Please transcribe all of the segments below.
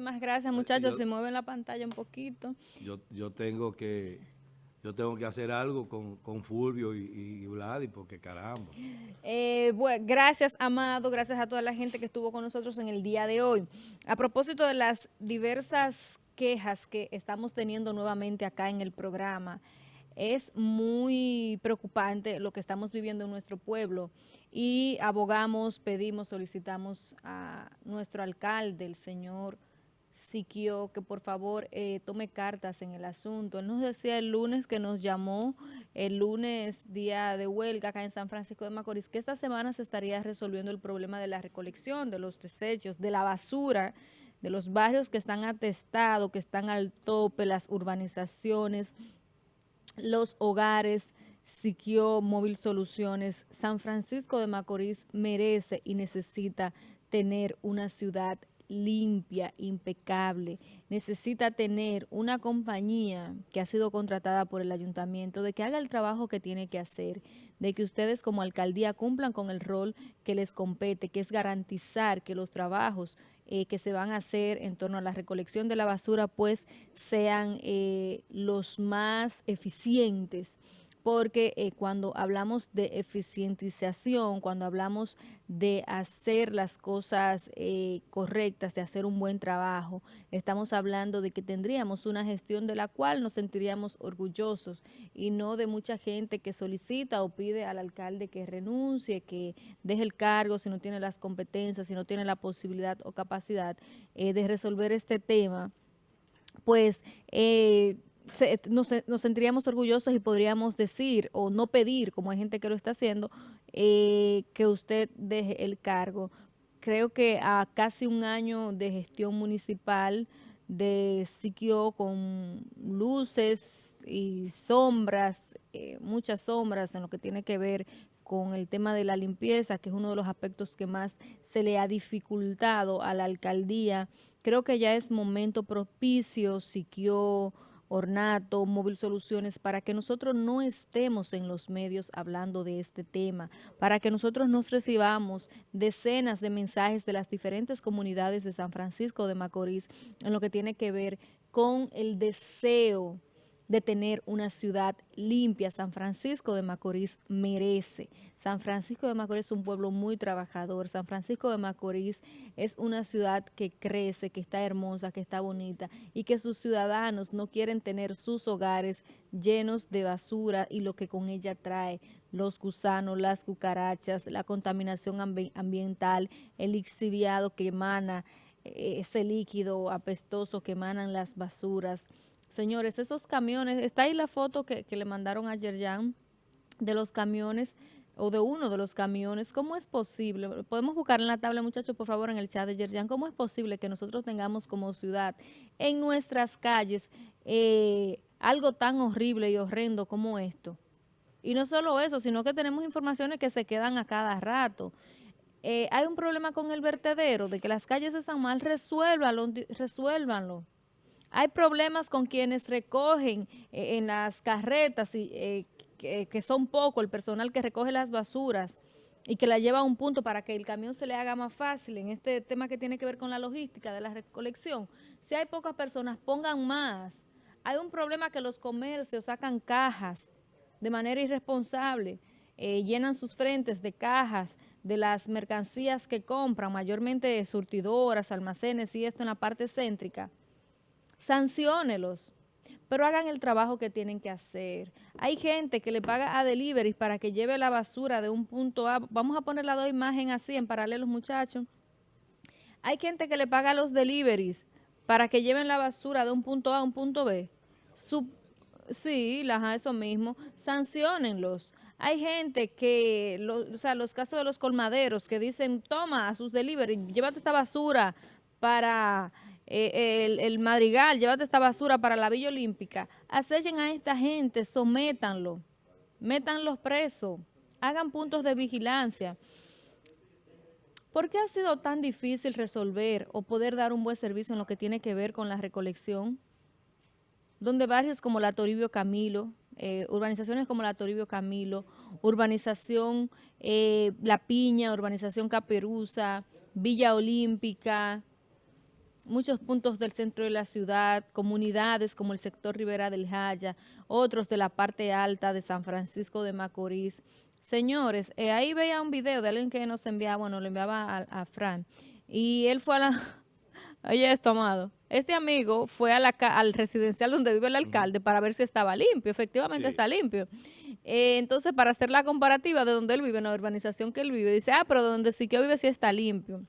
Muchísimas gracias, muchachos. Se mueve la pantalla un poquito. Yo, yo tengo que yo tengo que hacer algo con, con Fulvio y, y, Vladi, porque caramba. Eh, bueno, gracias, Amado, gracias a toda la gente que estuvo con nosotros en el día de hoy. A propósito de las diversas quejas que estamos teniendo nuevamente acá en el programa, es muy preocupante lo que estamos viviendo en nuestro pueblo y abogamos, pedimos, solicitamos a nuestro alcalde, el señor Siquio, que por favor eh, tome cartas en el asunto. Él nos decía el lunes que nos llamó, el lunes día de huelga acá en San Francisco de Macorís, que esta semana se estaría resolviendo el problema de la recolección de los desechos, de la basura, de los barrios que están atestados, que están al tope, las urbanizaciones, los hogares, Siquio Móvil Soluciones, San Francisco de Macorís merece y necesita tener una ciudad limpia, impecable. Necesita tener una compañía que ha sido contratada por el ayuntamiento de que haga el trabajo que tiene que hacer, de que ustedes como alcaldía cumplan con el rol que les compete, que es garantizar que los trabajos eh, que se van a hacer en torno a la recolección de la basura pues sean eh, los más eficientes porque eh, cuando hablamos de eficientización, cuando hablamos de hacer las cosas eh, correctas, de hacer un buen trabajo, estamos hablando de que tendríamos una gestión de la cual nos sentiríamos orgullosos y no de mucha gente que solicita o pide al alcalde que renuncie, que deje el cargo si no tiene las competencias, si no tiene la posibilidad o capacidad eh, de resolver este tema, pues eh, nos, sentiríamos orgullosos y podríamos decir o no pedir, como hay gente que lo está haciendo, eh, que usted deje el cargo. Creo que a casi un año de gestión municipal de Siquio con luces y sombras, eh, muchas sombras en lo que tiene que ver con el tema de la limpieza, que es uno de los aspectos que más se le ha dificultado a la alcaldía. Creo que ya es momento propicio, Siquio Ornato, Móvil Soluciones, para que nosotros no estemos en los medios hablando de este tema, para que nosotros nos recibamos decenas de mensajes de las diferentes comunidades de San Francisco de Macorís en lo que tiene que ver con el deseo de tener una ciudad limpia. San Francisco de Macorís merece. San Francisco de Macorís es un pueblo muy trabajador. San Francisco de Macorís es una ciudad que crece, que está hermosa, que está bonita y que sus ciudadanos no quieren tener sus hogares llenos de basura y lo que con ella trae, los gusanos, las cucarachas, la contaminación ambiental, el lixiviado que emana, eh, ese líquido apestoso que emanan las basuras, Señores, esos camiones, está ahí la foto que, le mandaron a Yerjan de los camiones o de uno de los camiones, ¿cómo es posible? Podemos buscar en la tabla, muchachos, por favor, en el chat de Yerjan, ¿cómo es posible que nosotros tengamos como ciudad en nuestras calles eh, algo tan horrible y horrendo como esto? Y no solo eso, sino que tenemos informaciones que se quedan a cada rato. Eh, hay un problema con el vertedero, de que las calles están mal, resuélvanlo, resuélvanlo. Hay problemas con quienes recogen eh, en las carretas, y, eh, que, son poco, el personal que recoge las basuras y que la lleva a un punto para que el camión se le haga más fácil en este tema que tiene que ver con la logística de la recolección. Si hay pocas personas, pongan más. Hay un problema que los comercios sacan cajas de manera irresponsable, eh, llenan sus frentes de cajas de las mercancías que compran, mayormente surtidoras, almacenes y esto en la parte céntrica, sanciónelos, pero hagan el trabajo que tienen que hacer. Hay gente que le paga a delivery para que lleve la basura de un punto A. Vamos a poner la dos imagen así en paralelo, muchachos. Hay gente que le paga a los deliveries para que lleven la basura de un punto A a un punto B. sí, eso mismo. Sanciónenlos. Hay gente que, o sea, los casos de los colmaderos que dicen, toma a sus delivery, llévate esta basura para eh, el, madrigal, llévate esta basura para la Villa Olímpica, acechen a esta gente, sométanlo, métanlos presos, hagan puntos de vigilancia. ¿Por qué ha sido tan difícil resolver o poder dar un buen servicio en lo que tiene que ver con la recolección? Donde barrios como la Toribio Camilo, eh, urbanizaciones como la Toribio Camilo, urbanización eh, La Piña, urbanización Caperuza, Villa Olímpica, muchos puntos del centro de la ciudad, comunidades como el sector Rivera del Jaya, otros de la parte alta de San Francisco de Macorís. Señores, eh, ahí veía un video de alguien que nos enviaba, bueno, lo enviaba a, Fran, y él fue a la... Oye esto, amado. Este amigo fue a la, al residencial donde vive el alcalde para ver si estaba limpio. Efectivamente está limpio. Eh, entonces, para hacer la comparativa de donde él vive, en la urbanización que él vive, dice, ah, pero donde sí que vive sí está limpio.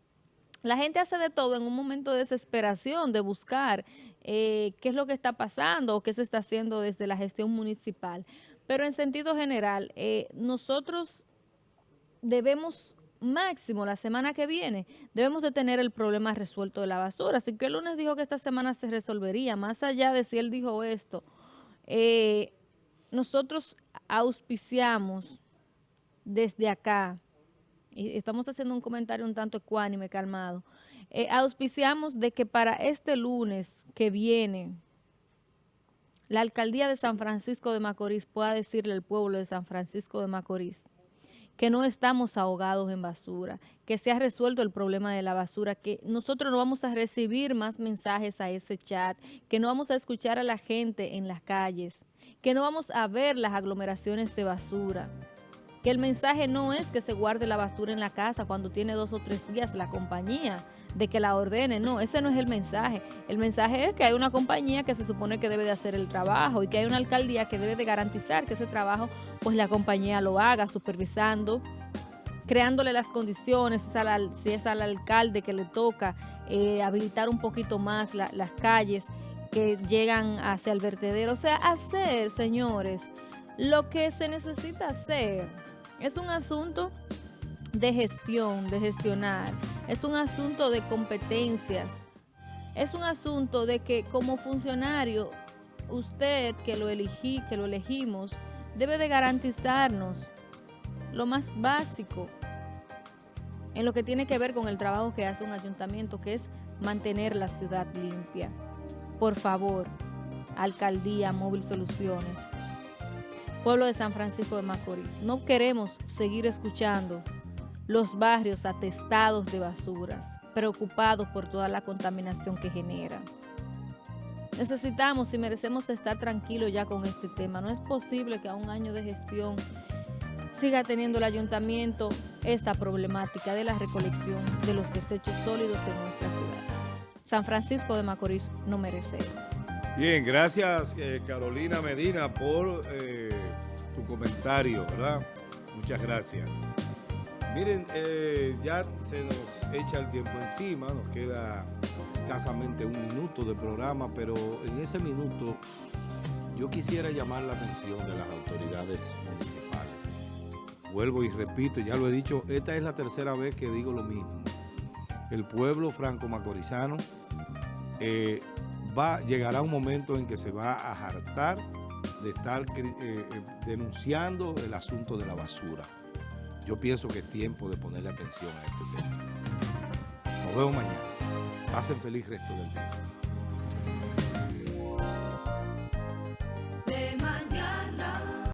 La gente hace de todo en un momento de desesperación, de buscar eh, qué es lo que está pasando o qué se está haciendo desde la gestión municipal. Pero en sentido general, eh, nosotros debemos máximo la semana que viene, debemos de tener el problema resuelto de la basura. Así que el lunes dijo que esta semana se resolvería, más allá de si él dijo esto. Eh, nosotros auspiciamos desde acá estamos haciendo un comentario un tanto ecuánime, calmado, eh, auspiciamos de que para este lunes que viene, la alcaldía de San Francisco de Macorís pueda decirle al pueblo de San Francisco de Macorís que no estamos ahogados en basura, que se ha resuelto el problema de la basura, que nosotros no vamos a recibir más mensajes a ese chat, que no vamos a escuchar a la gente en las calles, que no vamos a ver las aglomeraciones de basura que el mensaje no es que se guarde la basura en la casa cuando tiene dos o tres días la compañía, de que la ordene, no, ese no es el mensaje. El mensaje es que hay una compañía que se supone que debe de hacer el trabajo y que hay una alcaldía que debe de garantizar que ese trabajo, pues la compañía lo haga, supervisando, creándole las condiciones, si es al alcalde que le toca eh, habilitar un poquito más las calles que llegan hacia el vertedero. O sea, hacer, señores, lo que se necesita hacer es un asunto de gestión, de gestionar. Es un asunto de competencias. Es un asunto de que como funcionario, usted que lo elegí, que lo elegimos, debe de garantizarnos lo más básico en lo que tiene que ver con el trabajo que hace un ayuntamiento, que es mantener la ciudad limpia. Por favor, Alcaldía Móvil Soluciones, pueblo de San Francisco de Macorís. No queremos seguir escuchando los barrios atestados de basuras, preocupados por toda la contaminación que generan. Necesitamos y merecemos estar tranquilos ya con este tema. No es posible que a un año de gestión siga teniendo el ayuntamiento esta problemática de la recolección de los desechos sólidos en nuestra ciudad. San Francisco de Macorís no merece eso. Bien, gracias eh, Carolina Medina por eh, tu comentario, ¿verdad? Muchas gracias. Miren, eh, ya se nos echa el tiempo encima, nos queda escasamente un minuto de programa, pero en ese minuto yo quisiera llamar la atención de las autoridades municipales. Vuelvo y repito, ya lo he dicho, esta es la tercera vez que digo lo mismo. El pueblo franco-macorizano eh, va, llegará un momento en que se va a hartar de estar eh, eh, denunciando el asunto de la basura. Yo pienso que es tiempo de ponerle atención a este tema. Nos vemos mañana. Pasen feliz resto del día.